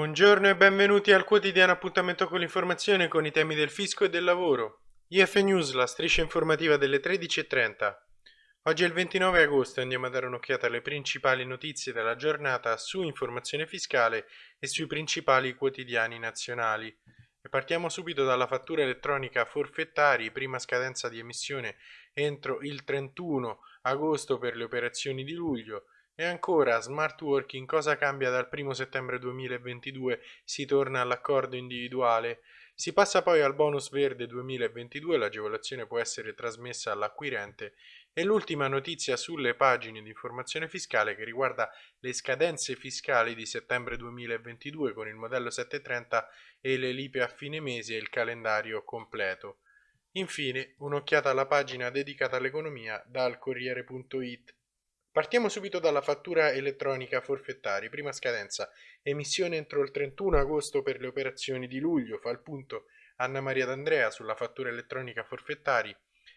Buongiorno e benvenuti al quotidiano appuntamento con l'informazione con i temi del fisco e del lavoro. IF News, la striscia informativa delle 13.30. Oggi è il 29 agosto e andiamo a dare un'occhiata alle principali notizie della giornata su informazione fiscale e sui principali quotidiani nazionali. E partiamo subito dalla fattura elettronica forfettari, prima scadenza di emissione entro il 31 agosto per le operazioni di luglio. E ancora, smart working, cosa cambia dal 1 settembre 2022? Si torna all'accordo individuale. Si passa poi al bonus verde 2022, l'agevolazione può essere trasmessa all'acquirente. E l'ultima notizia sulle pagine di informazione fiscale che riguarda le scadenze fiscali di settembre 2022 con il modello 730 e le lipe a fine mese e il calendario completo. Infine, un'occhiata alla pagina dedicata all'economia dal Corriere.it. Partiamo subito dalla fattura elettronica forfettari, prima scadenza, emissione entro il 31 agosto per le operazioni di luglio, fa il punto Anna Maria D'Andrea sulla fattura elettronica forfettari,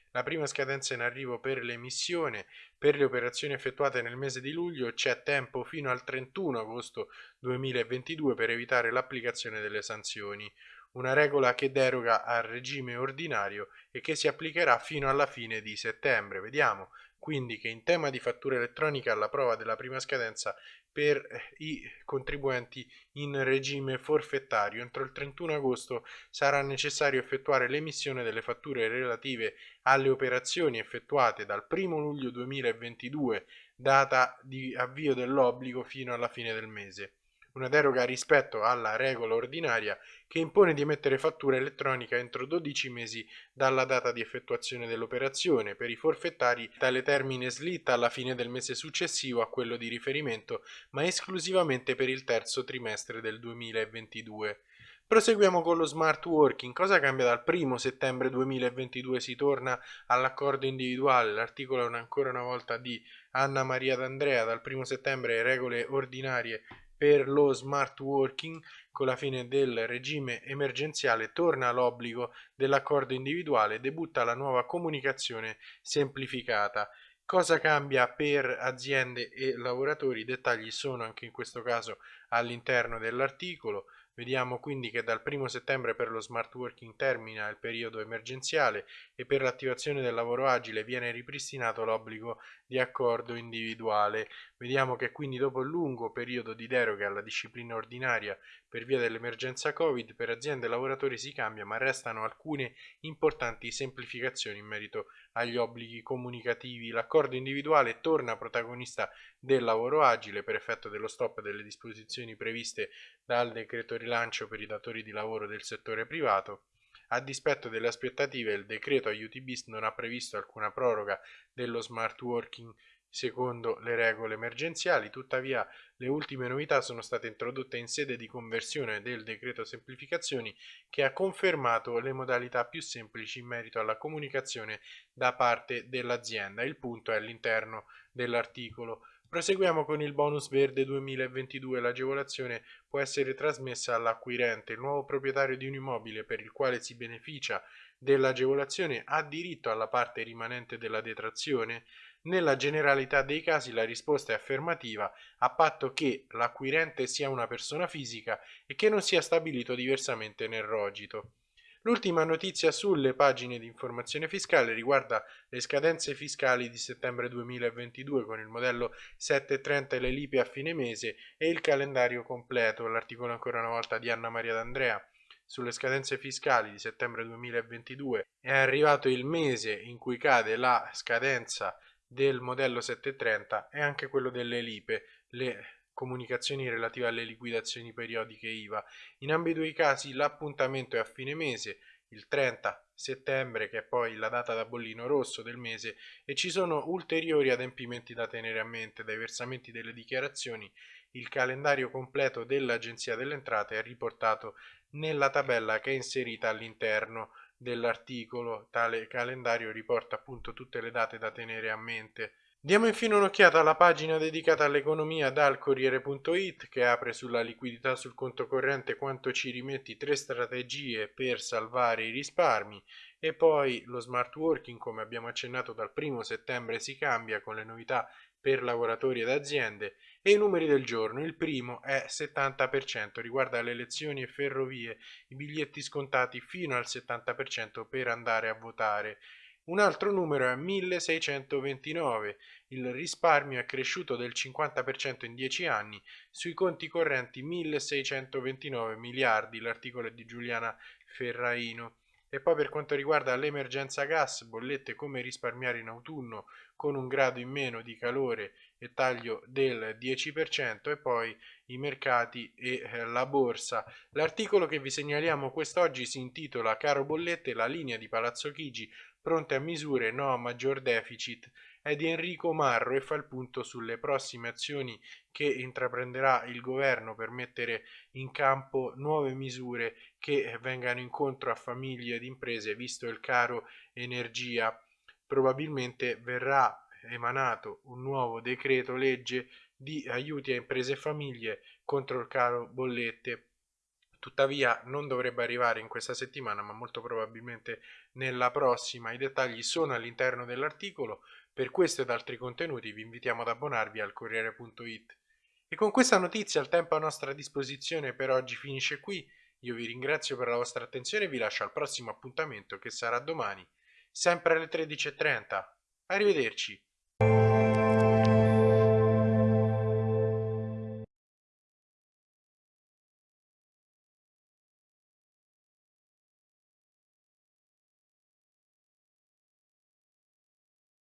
la prima scadenza in arrivo per l'emissione, per le operazioni effettuate nel mese di luglio c'è tempo fino al 31 agosto 2022 per evitare l'applicazione delle sanzioni, una regola che deroga al regime ordinario e che si applicherà fino alla fine di settembre. Vediamo quindi che in tema di fattura elettronica alla prova della prima scadenza per eh, i contribuenti in regime forfettario. Entro il 31 agosto sarà necessario effettuare l'emissione delle fatture relative alle operazioni effettuate dal 1 luglio 2022, data di avvio dell'obbligo, fino alla fine del mese una deroga rispetto alla regola ordinaria che impone di emettere fattura elettronica entro 12 mesi dalla data di effettuazione dell'operazione. Per i forfettari tale termine slitta alla fine del mese successivo a quello di riferimento, ma esclusivamente per il terzo trimestre del 2022. Proseguiamo con lo smart working. Cosa cambia dal 1 settembre 2022? Si torna all'accordo individuale. L'articolo è ancora una volta di Anna Maria D'Andrea. Dal 1 settembre regole ordinarie per lo smart working con la fine del regime emergenziale torna l'obbligo dell'accordo individuale, debutta la nuova comunicazione semplificata. Cosa cambia per aziende e lavoratori? I dettagli sono anche in questo caso all'interno dell'articolo. Vediamo quindi che dal 1 settembre per lo smart working termina il periodo emergenziale e per l'attivazione del lavoro agile viene ripristinato l'obbligo di accordo individuale. Vediamo che quindi dopo il lungo periodo di deroga alla disciplina ordinaria per via dell'emergenza Covid per aziende e lavoratori si cambia ma restano alcune importanti semplificazioni in merito agli obblighi comunicativi. L'accordo individuale torna protagonista del lavoro agile per effetto dello stop delle disposizioni previste dal decreto rilancio per i datori di lavoro del settore privato a dispetto delle aspettative, il decreto aiuti bis non ha previsto alcuna proroga dello smart working secondo le regole emergenziali, tuttavia le ultime novità sono state introdotte in sede di conversione del decreto semplificazioni che ha confermato le modalità più semplici in merito alla comunicazione da parte dell'azienda. Il punto è all'interno dell'articolo. Proseguiamo con il bonus verde 2022. L'agevolazione può essere trasmessa all'acquirente. Il nuovo proprietario di un immobile per il quale si beneficia dell'agevolazione ha diritto alla parte rimanente della detrazione? Nella generalità dei casi la risposta è affermativa a patto che l'acquirente sia una persona fisica e che non sia stabilito diversamente nel rogito. L'ultima notizia sulle pagine di informazione fiscale riguarda le scadenze fiscali di settembre 2022 con il modello 730 e le lipe a fine mese e il calendario completo, l'articolo ancora una volta di Anna Maria D'Andrea. Sulle scadenze fiscali di settembre 2022 è arrivato il mese in cui cade la scadenza del modello 730 e anche quello delle lipe, le comunicazioni relative alle liquidazioni periodiche IVA. In ambedue i casi l'appuntamento è a fine mese, il 30 settembre che è poi la data da bollino rosso del mese e ci sono ulteriori adempimenti da tenere a mente dai versamenti delle dichiarazioni. Il calendario completo dell'Agenzia delle Entrate è riportato nella tabella che è inserita all'interno dell'articolo. Tale calendario riporta appunto tutte le date da tenere a mente Diamo infine un'occhiata alla pagina dedicata all'economia dal Corriere.it che apre sulla liquidità sul conto corrente quanto ci rimetti tre strategie per salvare i risparmi e poi lo smart working come abbiamo accennato dal primo settembre si cambia con le novità per lavoratori ed aziende e i numeri del giorno. Il primo è 70%, riguarda le elezioni e ferrovie, i biglietti scontati fino al 70% per andare a votare. Un altro numero è 1629, il risparmio è cresciuto del 50% in 10 anni, sui conti correnti 1629 miliardi, l'articolo è di Giuliana Ferraino. E poi per quanto riguarda l'emergenza gas, bollette come risparmiare in autunno con un grado in meno di calore e taglio del 10% e poi i mercati e eh, la borsa. L'articolo che vi segnaliamo quest'oggi si intitola Caro bollette, la linea di Palazzo Chigi pronte a misure no a maggior deficit è di Enrico Marro e fa il punto sulle prossime azioni che intraprenderà il governo per mettere in campo nuove misure che vengano incontro a famiglie ed imprese, visto il caro energia. Probabilmente verrà emanato un nuovo decreto legge di aiuti a imprese e famiglie contro il caro bollette. Tuttavia non dovrebbe arrivare in questa settimana, ma molto probabilmente nella prossima. I dettagli sono all'interno dell'articolo. Per questo ed altri contenuti vi invitiamo ad abbonarvi al Corriere.it. E con questa notizia il tempo a nostra disposizione per oggi finisce qui. Io vi ringrazio per la vostra attenzione e vi lascio al prossimo appuntamento che sarà domani, sempre alle 13.30. Arrivederci.